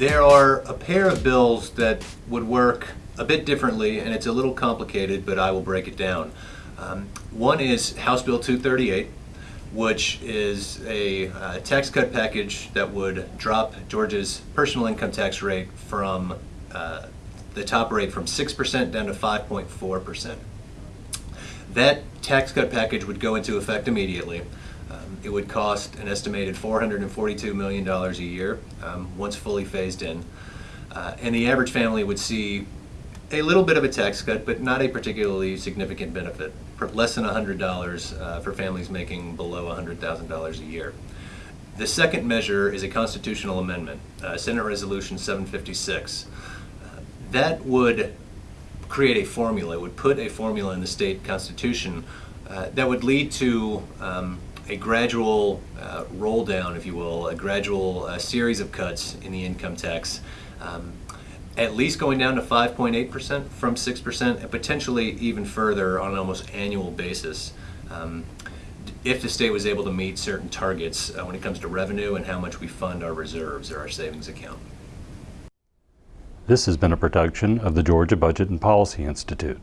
There are a pair of bills that would work a bit differently, and it's a little complicated, but I will break it down. Um, one is House Bill 238, which is a uh, tax cut package that would drop Georgia's personal income tax rate from uh, the top rate from 6% down to 5.4%. That tax cut package would go into effect immediately. Um, It would cost an estimated $442 million a year, um, once fully phased in. Uh, And the average family would see a little bit of a tax cut, but not a particularly significant benefit, less than $100 uh, for families making below $100,000 a year. The second measure is a constitutional amendment, uh, Senate Resolution 756. Uh, That would create a formula, would put a formula in the state constitution uh, that would lead to um, a gradual uh, roll down, if you will, a gradual uh, series of cuts in the income tax, um, at least going down to 5.8% from 6%, and potentially even further on an almost annual basis. Um, if the state was able to meet certain targets uh, when it comes to revenue and how much we fund our reserves or our savings account. This has been a production of the Georgia Budget and Policy Institute.